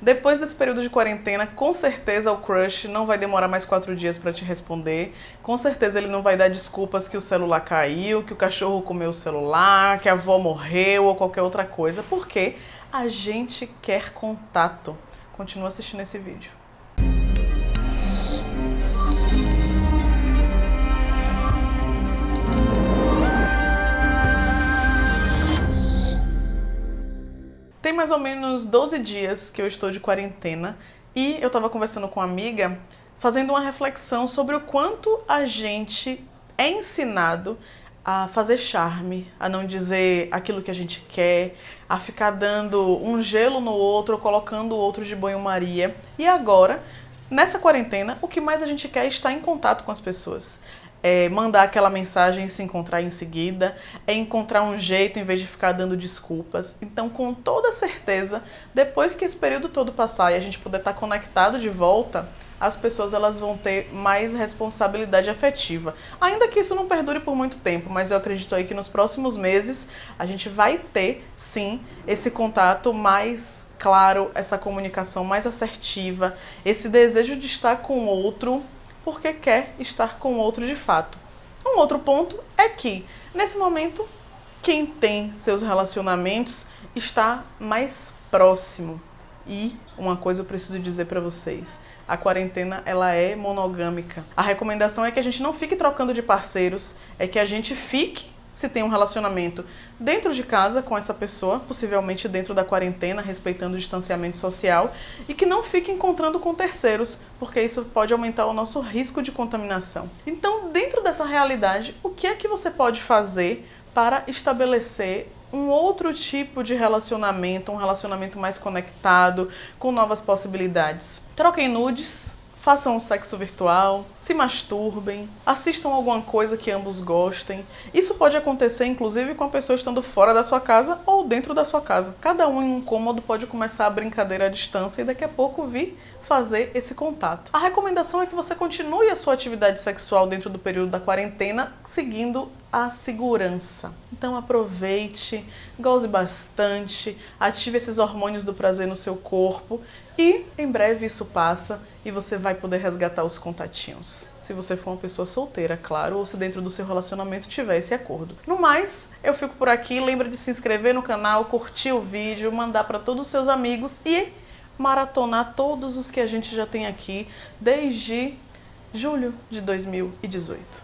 Depois desse período de quarentena, com certeza o crush não vai demorar mais quatro dias para te responder. Com certeza ele não vai dar desculpas que o celular caiu, que o cachorro comeu o celular, que a avó morreu ou qualquer outra coisa, porque a gente quer contato. Continua assistindo esse vídeo. Mais ou menos 12 dias que eu estou de quarentena e eu estava conversando com uma amiga, fazendo uma reflexão sobre o quanto a gente é ensinado a fazer charme, a não dizer aquilo que a gente quer, a ficar dando um gelo no outro, colocando o outro de banho-maria. E agora, nessa quarentena, o que mais a gente quer é estar em contato com as pessoas é mandar aquela mensagem e se encontrar em seguida, é encontrar um jeito em vez de ficar dando desculpas. Então, com toda certeza, depois que esse período todo passar e a gente puder estar conectado de volta, as pessoas elas vão ter mais responsabilidade afetiva. Ainda que isso não perdure por muito tempo, mas eu acredito aí que nos próximos meses a gente vai ter, sim, esse contato mais claro, essa comunicação mais assertiva, esse desejo de estar com o outro porque quer estar com o outro de fato. Um outro ponto é que, nesse momento, quem tem seus relacionamentos está mais próximo. E uma coisa eu preciso dizer para vocês, a quarentena ela é monogâmica. A recomendação é que a gente não fique trocando de parceiros, é que a gente fique se tem um relacionamento dentro de casa com essa pessoa, possivelmente dentro da quarentena, respeitando o distanciamento social, e que não fique encontrando com terceiros, porque isso pode aumentar o nosso risco de contaminação. Então, dentro dessa realidade, o que é que você pode fazer para estabelecer um outro tipo de relacionamento, um relacionamento mais conectado, com novas possibilidades? Troquem nudes, façam um sexo virtual, se masturbem, assistam alguma coisa que ambos gostem. Isso pode acontecer inclusive com a pessoa estando fora da sua casa ou dentro da sua casa. Cada um em um cômodo pode começar a brincadeira à distância e daqui a pouco vir fazer esse contato. A recomendação é que você continue a sua atividade sexual dentro do período da quarentena, seguindo a segurança. Então aproveite, goze bastante, ative esses hormônios do prazer no seu corpo e em breve isso passa e você vai poder resgatar os contatinhos. Se você for uma pessoa solteira, claro, ou se dentro do seu relacionamento tiver esse acordo. No mais, eu fico por aqui. Lembra de se inscrever no canal, curtir o vídeo, mandar para todos os seus amigos e maratonar todos os que a gente já tem aqui desde julho de 2018.